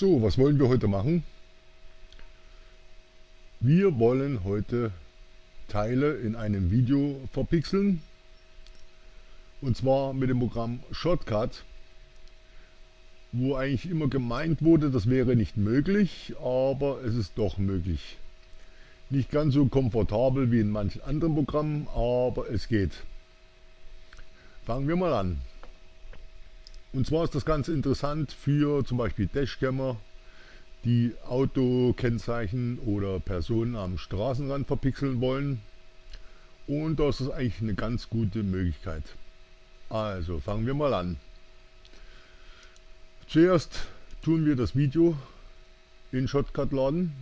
So, was wollen wir heute machen? Wir wollen heute Teile in einem Video verpixeln. Und zwar mit dem Programm Shortcut, wo eigentlich immer gemeint wurde, das wäre nicht möglich, aber es ist doch möglich. Nicht ganz so komfortabel wie in manchen anderen Programmen, aber es geht. Fangen wir mal an. Und zwar ist das Ganze interessant für zum Beispiel Dashcammer, die Autokennzeichen oder Personen am Straßenrand verpixeln wollen. Und das ist eigentlich eine ganz gute Möglichkeit. Also fangen wir mal an. Zuerst tun wir das Video in Shotcut laden,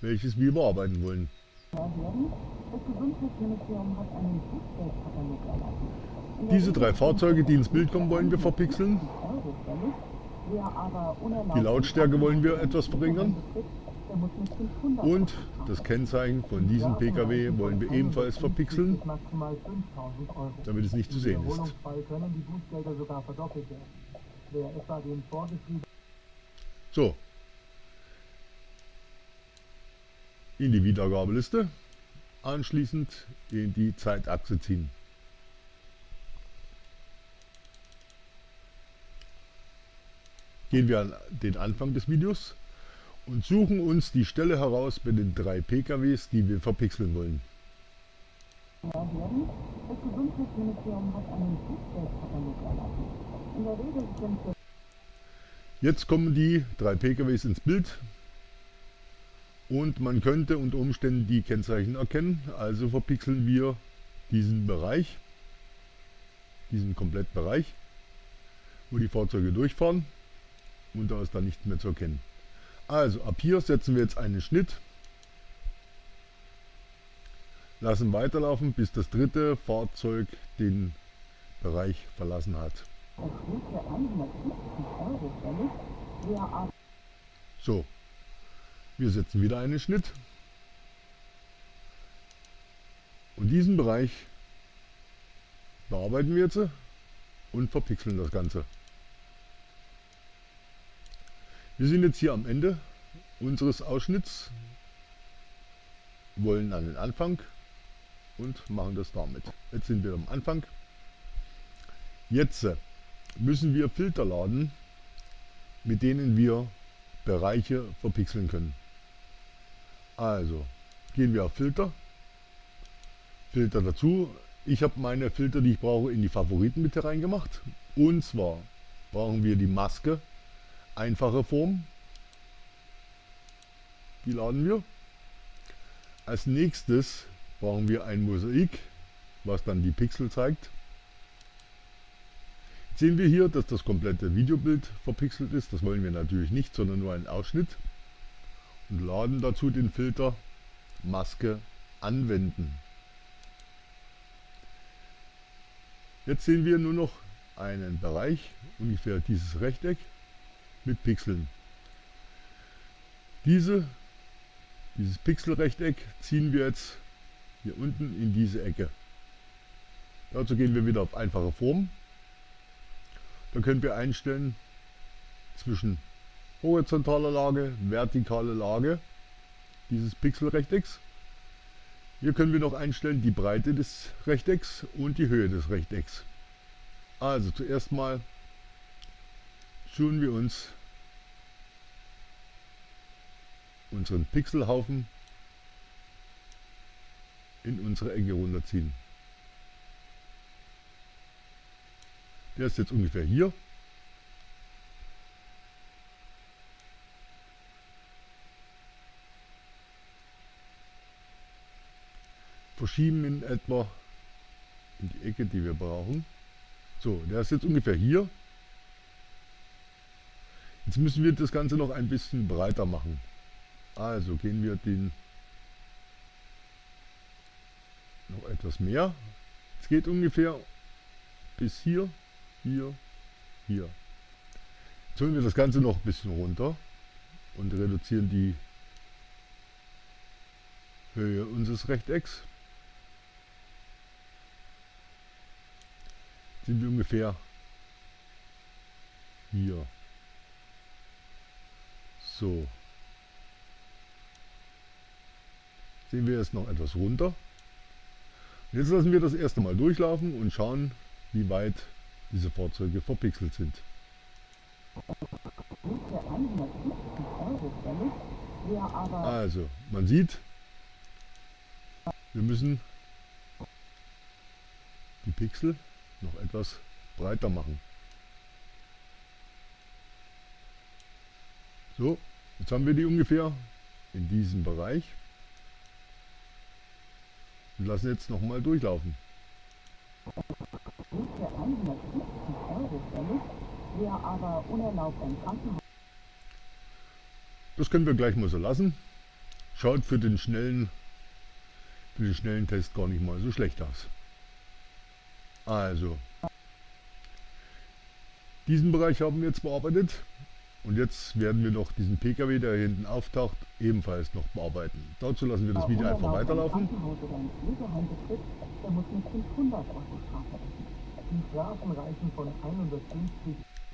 welches wir bearbeiten wollen. Das Gesundheitsministerium hat einen Bußgeldkatalog erlassen. Diese drei Fahrzeuge, die ins Bild kommen, wollen wir verpixeln. Die Lautstärke wollen wir etwas verringern. Und das Kennzeichen von diesem Pkw wollen wir ebenfalls verpixeln, damit es nicht zu sehen ist. So. In die Wiedergabeliste. Anschließend in die Zeitachse ziehen. Gehen wir an den Anfang des Videos und suchen uns die Stelle heraus bei den drei PKWs, die wir verpixeln wollen. Jetzt kommen die drei PKWs ins Bild und man könnte unter Umständen die Kennzeichen erkennen. Also verpixeln wir diesen Bereich, diesen Komplettbereich, wo die Fahrzeuge durchfahren und da ist dann nichts mehr zu erkennen. Also ab hier setzen wir jetzt einen Schnitt, lassen weiterlaufen, bis das dritte Fahrzeug den Bereich verlassen hat. So, wir setzen wieder einen Schnitt und diesen Bereich bearbeiten wir jetzt und verpixeln das Ganze. Wir sind jetzt hier am Ende unseres Ausschnitts, wollen an den Anfang und machen das damit. Jetzt sind wir am Anfang. Jetzt müssen wir Filter laden, mit denen wir Bereiche verpixeln können. Also gehen wir auf Filter, Filter dazu. Ich habe meine Filter, die ich brauche, in die Favoriten mit reingemacht. Und zwar brauchen wir die Maske einfache Form. Die laden wir. Als nächstes brauchen wir ein Mosaik, was dann die Pixel zeigt. Jetzt sehen wir hier, dass das komplette Videobild verpixelt ist. Das wollen wir natürlich nicht, sondern nur einen Ausschnitt. Und laden dazu den Filter Maske anwenden. Jetzt sehen wir nur noch einen Bereich, ungefähr dieses Rechteck, mit Pixeln. Diese, dieses Pixelrechteck ziehen wir jetzt hier unten in diese Ecke. Dazu gehen wir wieder auf einfache Form. Da können wir einstellen zwischen horizontaler Lage, vertikale Lage dieses Pixelrechtecks. Hier können wir noch einstellen die Breite des Rechtecks und die Höhe des Rechtecks. Also zuerst mal schauen wir uns unseren Pixelhaufen in unsere Ecke runterziehen. Der ist jetzt ungefähr hier. Verschieben in etwa in die Ecke, die wir brauchen. So, der ist jetzt ungefähr hier. Jetzt müssen wir das Ganze noch ein bisschen breiter machen. Also gehen wir den noch etwas mehr. Es geht ungefähr bis hier, hier, hier. Jetzt holen wir das Ganze noch ein bisschen runter und reduzieren die Höhe unseres Rechtecks. Sind wir ungefähr hier. So. Sehen wir jetzt noch etwas runter. Jetzt lassen wir das erste Mal durchlaufen und schauen, wie weit diese Fahrzeuge verpixelt sind. Also, man sieht, wir müssen die Pixel noch etwas breiter machen. So, jetzt haben wir die ungefähr in diesem Bereich und lassen jetzt nochmal durchlaufen. Das können wir gleich mal so lassen. Schaut für den schnellen, für den schnellen Test gar nicht mal so schlecht aus. Also, diesen Bereich haben wir jetzt bearbeitet. Und jetzt werden wir noch diesen PKW, der hier hinten auftaucht, ebenfalls noch bearbeiten. Dazu lassen wir das Video einfach weiterlaufen.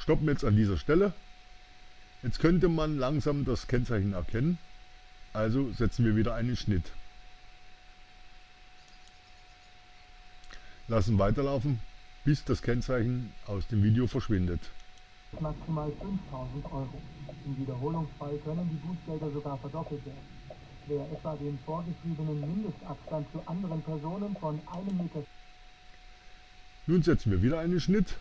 Stoppen jetzt an dieser Stelle. Jetzt könnte man langsam das Kennzeichen erkennen. Also setzen wir wieder einen Schnitt. Lassen weiterlaufen, bis das Kennzeichen aus dem Video verschwindet maximal 5000 Euro. Im Wiederholungsfall können die Bußgelder sogar verdoppelt werden. Wer etwa den vorgeschriebenen Mindestabstand zu anderen Personen von einem Meter... Nun setzen wir wieder einen Schnitt.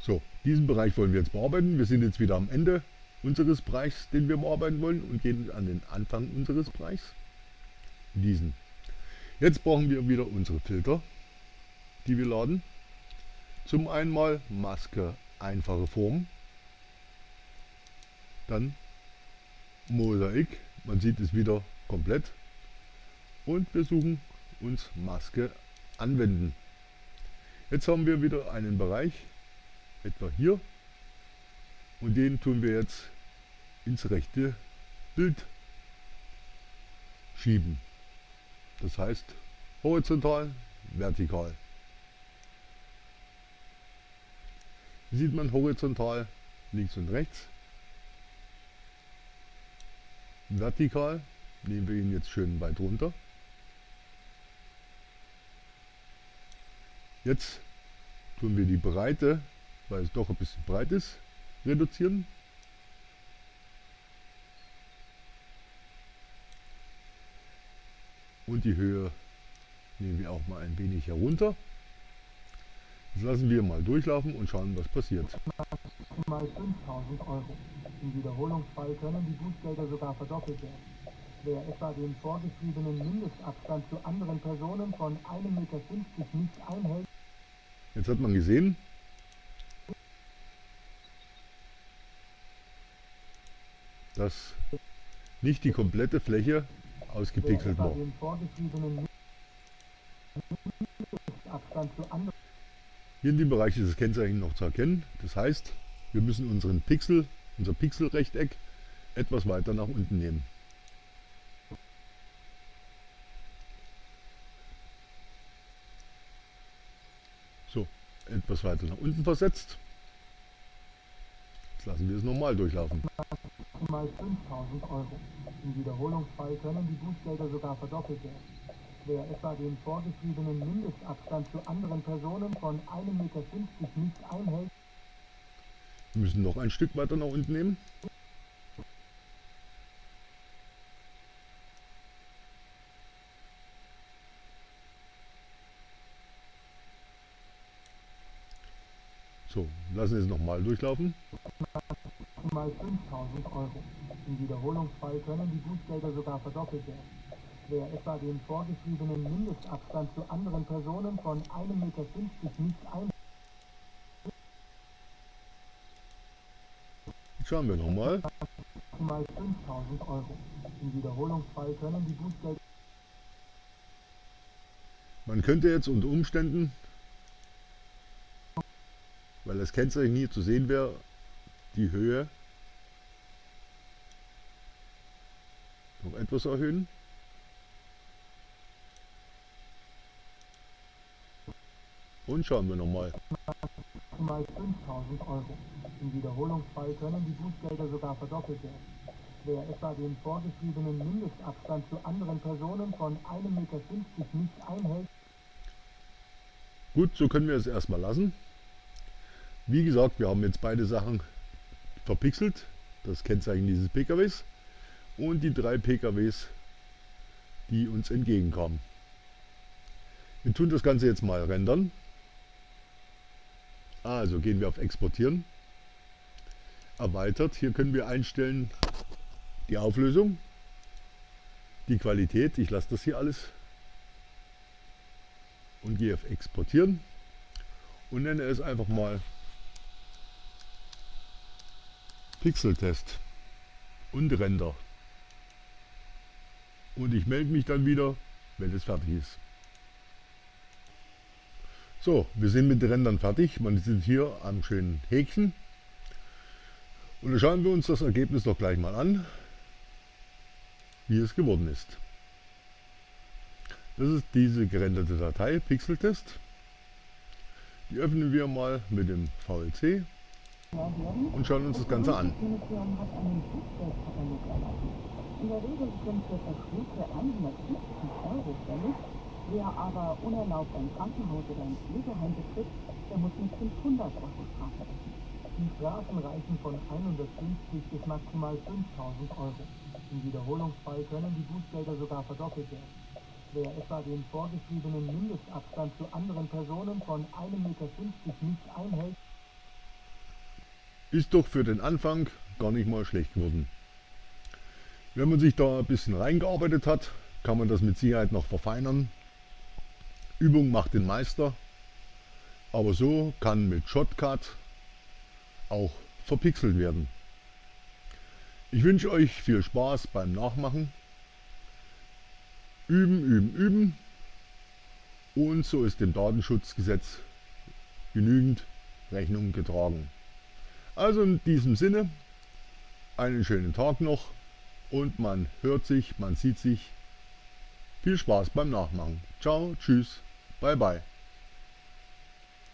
So, diesen Bereich wollen wir jetzt bearbeiten. Wir sind jetzt wieder am Ende unseres Bereichs, den wir bearbeiten wollen und gehen an den Anfang unseres Bereichs. Diesen. Jetzt brauchen wir wieder unsere Filter die wir laden. Zum einmal Maske einfache Form, dann Mosaik, man sieht es wieder komplett und wir suchen uns Maske anwenden. Jetzt haben wir wieder einen Bereich, etwa hier und den tun wir jetzt ins rechte Bild schieben. Das heißt horizontal, vertikal. Sieht man horizontal links und rechts. Vertikal nehmen wir ihn jetzt schön weit runter. Jetzt tun wir die Breite, weil es doch ein bisschen breit ist, reduzieren. Und die Höhe nehmen wir auch mal ein wenig herunter. Das lassen wir mal durchlaufen und schauen, was passiert. Mal 5000 Euro. Im Wiederholungsfall können die Bußgelder sogar verdoppelt werden. Wer etwa den vorgeschriebenen Mindestabstand zu anderen Personen von 1,50 Meter nicht einhält. Jetzt hat man gesehen, dass nicht die komplette Fläche ausgepixelt war. Hier in dem Bereich ist das Kennzeichen noch zu erkennen. Das heißt, wir müssen unseren Pixel, unser Pixelrechteck etwas weiter nach unten nehmen. So, etwas weiter nach unten versetzt. Jetzt lassen wir es nochmal durchlaufen. Mal 5000 Euro. Im Wiederholungsfall können die Bußgelder sogar verdoppelt werden wer etwa den vorgeschriebenen Mindestabstand zu anderen Personen von 1,50 Meter nicht einhält. Wir müssen noch ein Stück weiter nach unten nehmen. So, lassen wir es nochmal durchlaufen. Mal 5000 Euro. Im Wiederholungsfall können die Bußgelder sogar verdoppelt werden wer etwa den vorgeschriebenen Mindestabstand zu anderen Personen von 1,50 Meter nicht ein. Schauen wir nochmal. Mal 5000 Euro. Im Wiederholungsfall können die Bußgelder. Man könnte jetzt unter Umständen, weil das Kennzeichen hier zu sehen wäre, die Höhe noch etwas erhöhen. Und schauen wir nochmal. maximal 5000 Euro. Im Wiederholungsfall können die Bußgelder sogar verdoppelt werden. Wer etwa den vorgeschriebenen Mindestabstand zu anderen Personen von 1,50 Meter nicht einhält, Gut, so können wir es erstmal lassen. Wie gesagt, wir haben jetzt beide Sachen verpixelt, das Kennzeichen dieses PKWs und die drei PKWs, die uns entgegenkamen. Wir tun das Ganze jetzt mal rendern. Also gehen wir auf Exportieren. Erweitert. Hier können wir einstellen die Auflösung, die Qualität. Ich lasse das hier alles und gehe auf Exportieren und nenne es einfach mal Pixeltest und Render. Und ich melde mich dann wieder, wenn es fertig ist. So, wir sind mit den Rändern fertig. Man sieht hier am schönen Häkchen. Und dann schauen wir uns das Ergebnis doch gleich mal an, wie es geworden ist. Das ist diese gerenderte Datei, Pixeltest. Die öffnen wir mal mit dem VLC und schauen uns das Ganze an. In der Regel sind für Verträge 150 Euro fällig. Wer aber unerlaubt ein Krankenhaus oder ein Pflegeheim betritt, der muss mit 500 Euro Strafe rechnen. Die Strafen reichen von 150 bis maximal 5000 Euro. Im Wiederholungsfall können die Bußgelder sogar verdoppelt werden. Wer etwa den vorgeschriebenen Mindestabstand zu anderen Personen von 1,50 Meter nicht einhält, ist doch für den Anfang gar nicht mal schlecht geworden. Wenn man sich da ein bisschen reingearbeitet hat, kann man das mit Sicherheit noch verfeinern. Übung macht den Meister, aber so kann mit Shotcut auch verpixelt werden. Ich wünsche euch viel Spaß beim Nachmachen. Üben, üben, üben. Und so ist dem Datenschutzgesetz genügend Rechnung getragen. Also in diesem Sinne, einen schönen Tag noch und man hört sich, man sieht sich. Viel Spaß beim Nachmachen. Ciao, tschüss, bye bye.